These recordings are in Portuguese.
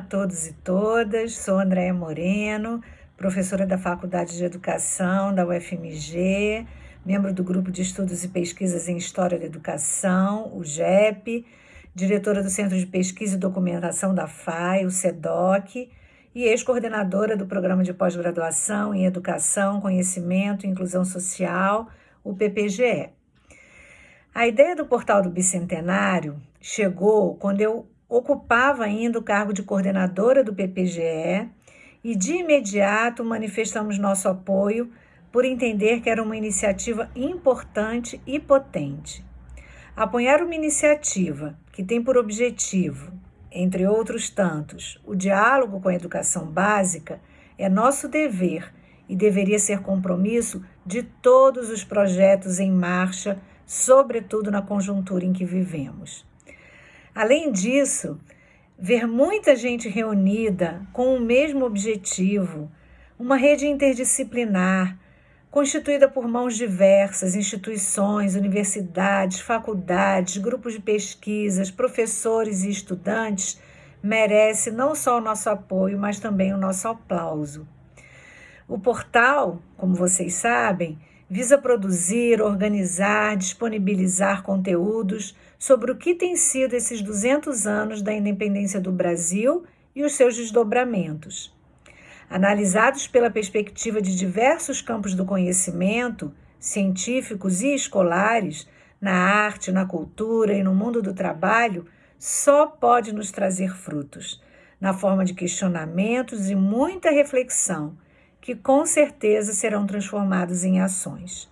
todos e todas, sou Andréia Moreno, professora da Faculdade de Educação da UFMG, membro do Grupo de Estudos e Pesquisas em História da Educação, o GEP, diretora do Centro de Pesquisa e Documentação da FAI, o SEDOC, e ex-coordenadora do Programa de Pós-Graduação em Educação, Conhecimento e Inclusão Social, o PPGE. A ideia do Portal do Bicentenário chegou quando eu ocupava ainda o cargo de coordenadora do PPGE e de imediato manifestamos nosso apoio por entender que era uma iniciativa importante e potente. Apoiar uma iniciativa que tem por objetivo, entre outros tantos, o diálogo com a educação básica é nosso dever e deveria ser compromisso de todos os projetos em marcha, sobretudo na conjuntura em que vivemos. Além disso, ver muita gente reunida com o mesmo objetivo, uma rede interdisciplinar, constituída por mãos diversas, instituições, universidades, faculdades, grupos de pesquisas, professores e estudantes, merece não só o nosso apoio, mas também o nosso aplauso. O portal, como vocês sabem, visa produzir, organizar, disponibilizar conteúdos sobre o que tem sido esses 200 anos da independência do Brasil e os seus desdobramentos. Analisados pela perspectiva de diversos campos do conhecimento, científicos e escolares, na arte, na cultura e no mundo do trabalho, só pode nos trazer frutos, na forma de questionamentos e muita reflexão que com certeza serão transformados em ações.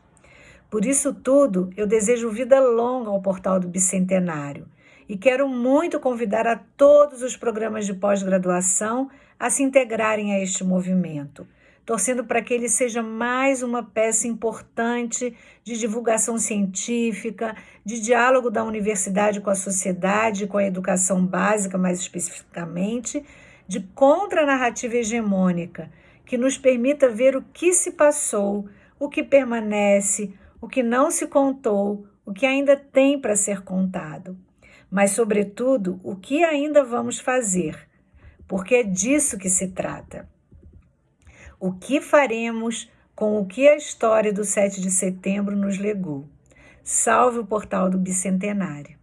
Por isso tudo, eu desejo vida longa ao Portal do Bicentenário e quero muito convidar a todos os programas de pós-graduação a se integrarem a este movimento, torcendo para que ele seja mais uma peça importante de divulgação científica, de diálogo da universidade com a sociedade, com a educação básica mais especificamente, de contranarrativa hegemônica que nos permita ver o que se passou, o que permanece, o que não se contou, o que ainda tem para ser contado. Mas, sobretudo, o que ainda vamos fazer, porque é disso que se trata. O que faremos com o que a história do 7 de setembro nos legou? Salve o portal do Bicentenário.